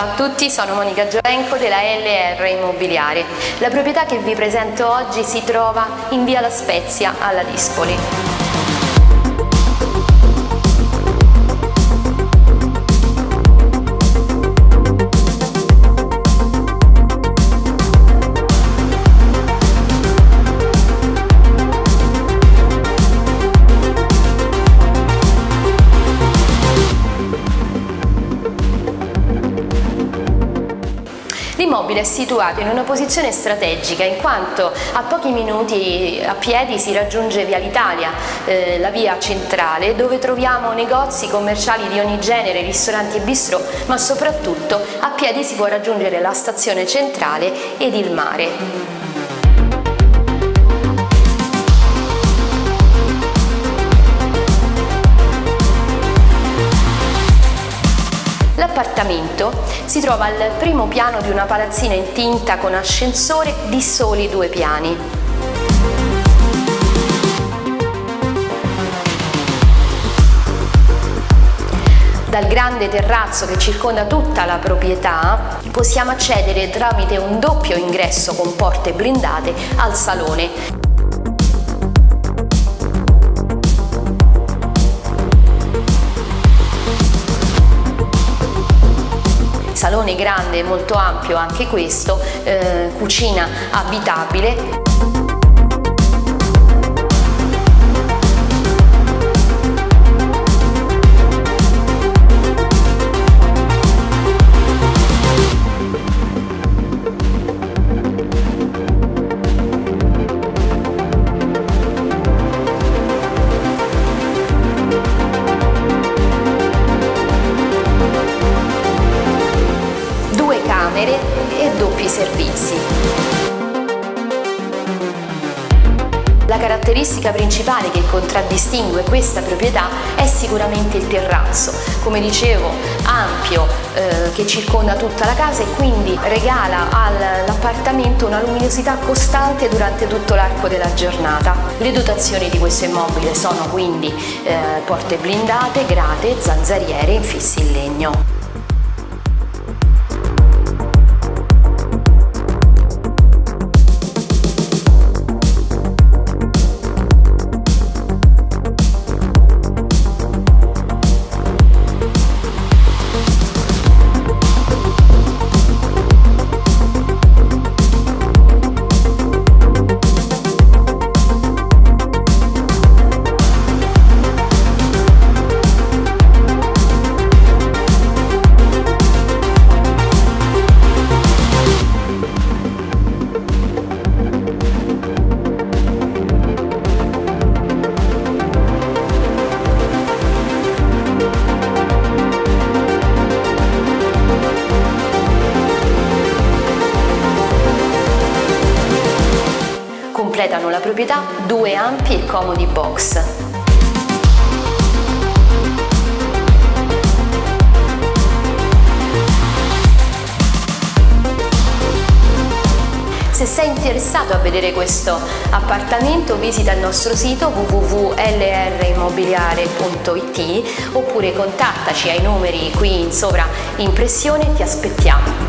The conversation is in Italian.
Ciao a tutti, sono Monica Giovenco della LR Immobiliare. La proprietà che vi presento oggi si trova in via La Spezia alla Dispoli. L'immobile è situato in una posizione strategica in quanto a pochi minuti a piedi si raggiunge via l'Italia, eh, la via centrale, dove troviamo negozi commerciali di ogni genere, ristoranti e bistrò, ma soprattutto a piedi si può raggiungere la stazione centrale ed il mare. L'appartamento si trova al primo piano di una palazzina in tinta con ascensore di soli due piani. Dal grande terrazzo che circonda tutta la proprietà possiamo accedere tramite un doppio ingresso con porte blindate al salone salone grande, molto ampio anche questo, eh, cucina abitabile servizi. La caratteristica principale che contraddistingue questa proprietà è sicuramente il terrazzo, come dicevo ampio eh, che circonda tutta la casa e quindi regala all'appartamento una luminosità costante durante tutto l'arco della giornata. Le dotazioni di questo immobile sono quindi eh, porte blindate, grate, zanzariere infissi in legno. Completano la proprietà due ampi e comodi box. Se sei interessato a vedere questo appartamento visita il nostro sito www.lrimmobiliare.it oppure contattaci ai numeri qui in sovraimpressione, ti aspettiamo.